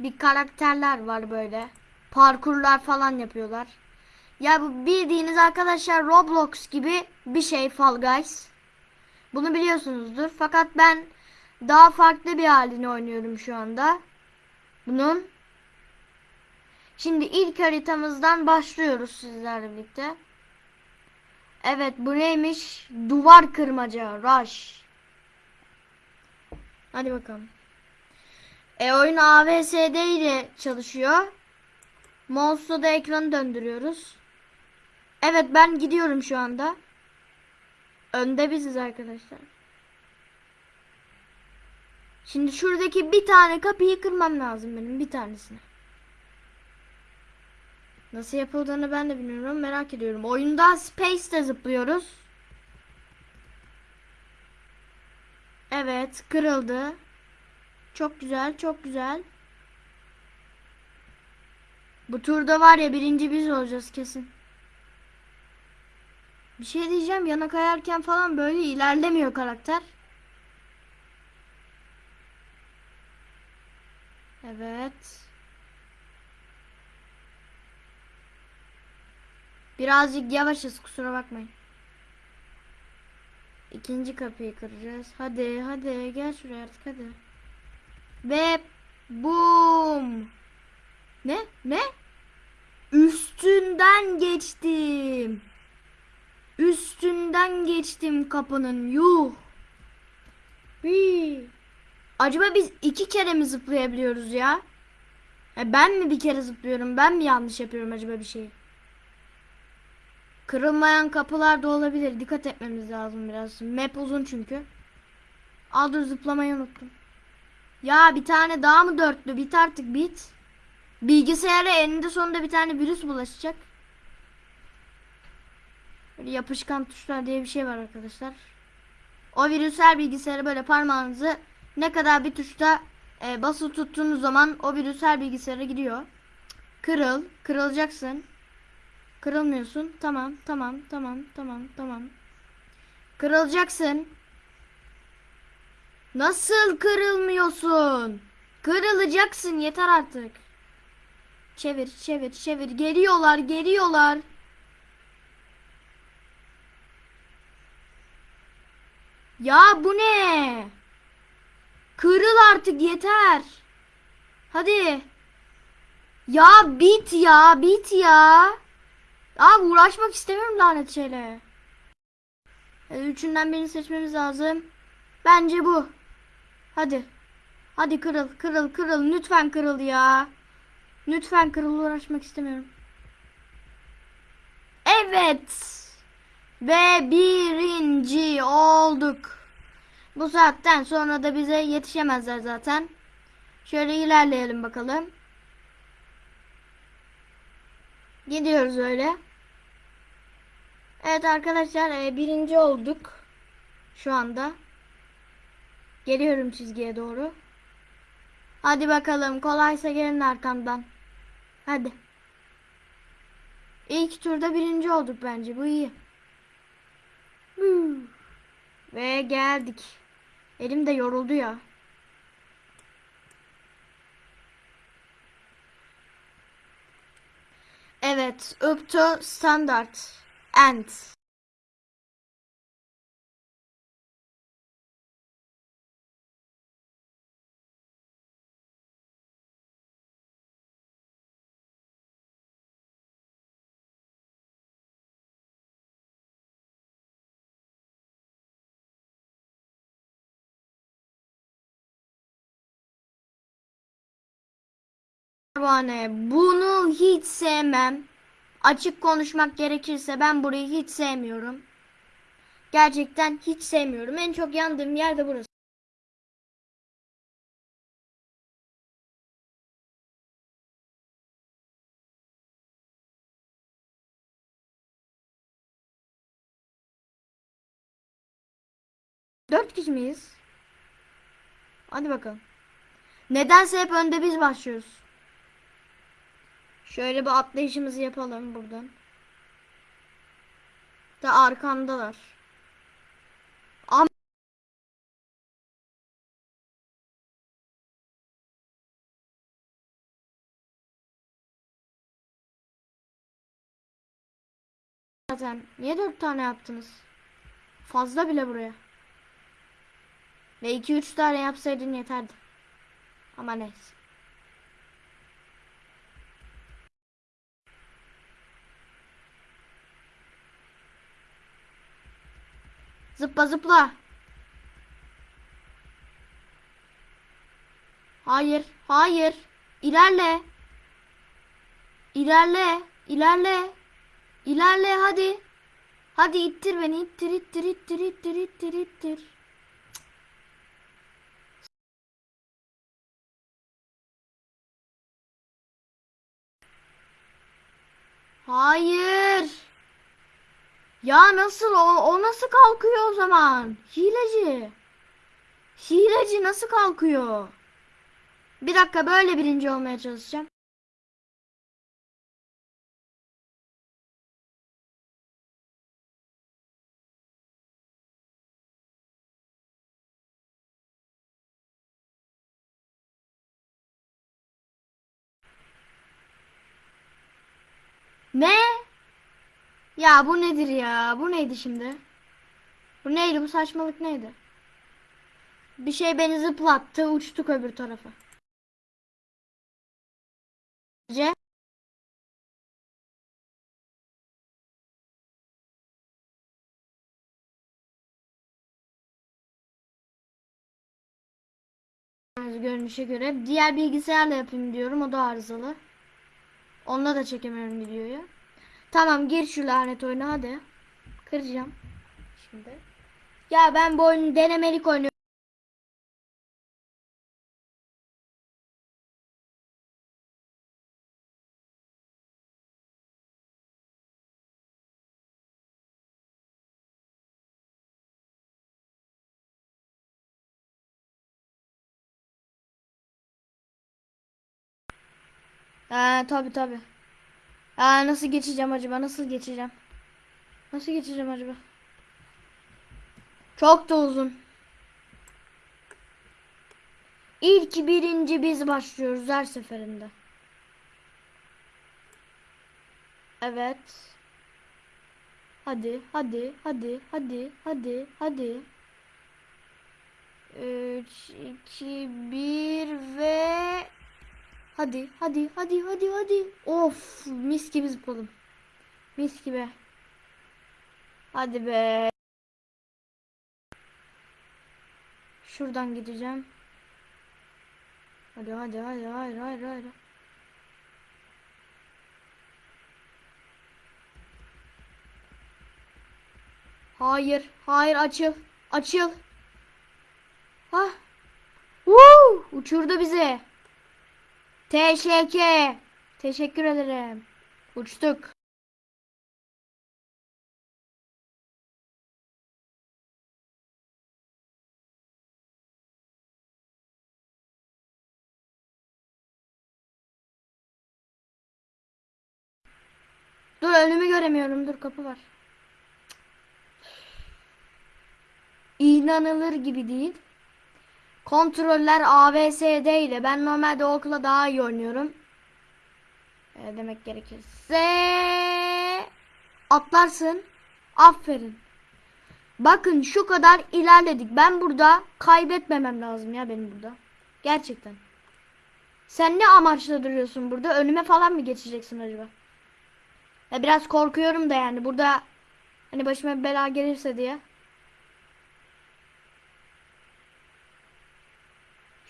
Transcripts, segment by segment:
bir karakterler var böyle. Parkurlar falan yapıyorlar. Ya bu bildiğiniz arkadaşlar Roblox gibi bir şey Fall Guys. Bunu biliyorsunuzdur. Fakat ben daha farklı bir halini oynuyorum şu anda. Bunun. Şimdi ilk haritamızdan başlıyoruz sizlerle birlikte. Evet bu neymiş? Duvar kırmaca. Rush. Hadi bakalım. E oyun AVSD ile çalışıyor. Mouse'la da ekranı döndürüyoruz. Evet ben gidiyorum şu anda. Önde biziz arkadaşlar. Şimdi şuradaki bir tane kapıyı kırmam lazım benim bir tanesini. Nasıl yapıldığını ben de bilmiyorum merak ediyorum. Oyunda Space'de zıplıyoruz. Evet kırıldı. Çok güzel çok güzel. Bu turda var ya birinci biz olacağız kesin. Bir şey diyeceğim yana kayarken falan böyle ilerlemiyor karakter. Evet. Birazcık yavaşız kusura bakmayın. İkinci kapıyı kıracağız. Hadi hadi gel şuraya artık hadi. Ve boom. Ne? Ne? Üstünden geçtim. Üstünden geçtim kapının. Yuh. Hii. Acaba biz iki kere mi zıplayabiliyoruz ya? E ben mi bir kere zıplıyorum? Ben mi yanlış yapıyorum acaba bir şey? Kırılmayan kapılar da olabilir. Dikkat etmemiz lazım biraz. Map uzun çünkü. Aa dur zıplamayı unuttum. Ya bir tane daha mı dörtlü? Bit artık bit. Bilgisayara eninde sonunda bir tane virüs bulaşacak. Böyle yapışkan tuşlar diye bir şey var arkadaşlar. O virüsler bilgisayara böyle parmağınızı ne kadar bir tuşta e, basılı tuttuğunuz zaman o virüs her bilgisayara gidiyor. Kırıl, kırılacaksın. Kırılmıyorsun. Tamam, tamam, tamam, tamam, tamam. Kırılacaksın. Nasıl kırılmıyorsun? Kırılacaksın yeter artık. Çevir, çevir, çevir. Geliyorlar, geliyorlar. Ya bu ne? Kırıl artık yeter. Hadi. Ya bit ya, bit ya. Abi uğraşmak istemiyorum lanet şeyle. E, Üçünden birini seçmemiz lazım. Bence bu. Hadi. Hadi kırıl, kırıl, kırıl. Lütfen kırıl ya. Lütfen kırıl uğraşmak istemiyorum. Evet. Ve birinci olduk. Bu saatten sonra da bize yetişemezler zaten. Şöyle ilerleyelim bakalım. Gidiyoruz öyle. Evet arkadaşlar e, birinci olduk. Şu anda. Geliyorum çizgiye doğru. Hadi bakalım kolaysa gelin arkamdan. Hadi. İlk turda birinci olduk bence bu iyi. Ve geldik. Elim de yoruldu ya. Evet, up to standard. End. Pervane, bunu hiç sevmem. Açık konuşmak gerekirse ben burayı hiç sevmiyorum. Gerçekten hiç sevmiyorum. En çok yandığım yer de burası. Dört kişi miyiz? Hadi bakalım. Nedense hep önde biz başlıyoruz. Şöyle bir atlayışımızı yapalım buradan. Da arkamdalar. Am Zaten niye dört tane yaptınız? Fazla bile buraya. Ve iki üç tane yapsaydın yeterdi. Ama neyse. Zıpla zıpla. Hayır, hayır. İlerle. İlerle, ilerle. İlerle hadi. Hadi ittir beni, ittir, ittir, ittir, ittir, ittir, ittir. Hayır. Ya nasıl o, o nasıl kalkıyor o zaman? Hileci. Hileci nasıl kalkıyor? Bir dakika böyle birinci olmaya çalışacağım. Ne? Ya bu nedir ya? Bu neydi şimdi? Bu neydi? Bu saçmalık neydi? Bir şey beni zıplattı, uçtuk öbür tarafa. Ce? Görünüşe göre diğer bilgisayarla yapayım diyorum. O da arızalı. Onunla da çekemiyorum videoyu. Tamam gir şu lanet oyuna hadi. Kıracağım. Şimdi. Ya ben bu oyunu denemelik oynuyorum. Ha tabi tabi. Aa nasıl geçeceğim acaba? Nasıl geçeceğim? Nasıl geçeceğim acaba? Çok da uzun. İlk birinci biz başlıyoruz her seferinde. Evet. Hadi, hadi, hadi, hadi, hadi, hadi. 3, 2, 1 ve Hadi hadi hadi hadi hadi. Of mis gibi zıpladım. Mis gibi. Hadi be. Şuradan gideceğim. Hadi hadi hadi hayır hayır hayır. Hayır hayır açıl açıl. Ha. Woo! Uçurdu bizi. Teşekkür. Teşekkür ederim. Uçtuk. Dur önümü göremiyorum. Dur kapı var. İnanılır gibi değil. Kontroller ABSD ile. Ben normalde okula daha iyi oynuyorum. E, demek gerekirse atlarsın. Aferin. Bakın şu kadar ilerledik. Ben burada kaybetmemem lazım ya benim burada. Gerçekten. Sen ne amaçla duruyorsun burada? Önüme falan mı geçeceksin acaba? Ya biraz korkuyorum da yani burada hani başıma bela gelirse diye.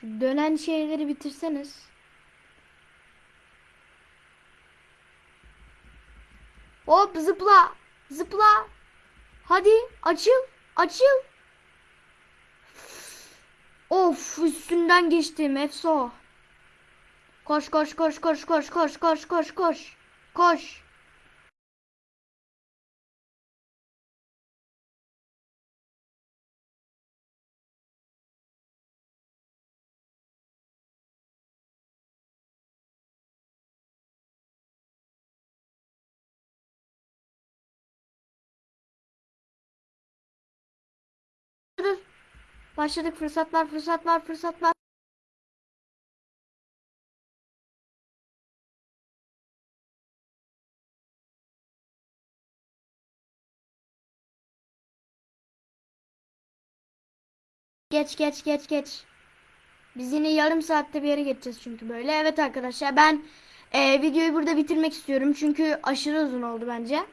Şu dönen şeyleri bitirseniz. Hop zıpla. Zıpla. Hadi açıl. Açıl. Of üstünden geçtim Efso. Koş koş koş koş koş koş koş koş koş. Koş. Başladık fırsatlar fırsatlar fırsatlar. Geç geç geç geç. Biz yine yarım saatte bir yere geçeceğiz çünkü böyle. Evet arkadaşlar ben e, videoyu burada bitirmek istiyorum. Çünkü aşırı uzun oldu bence.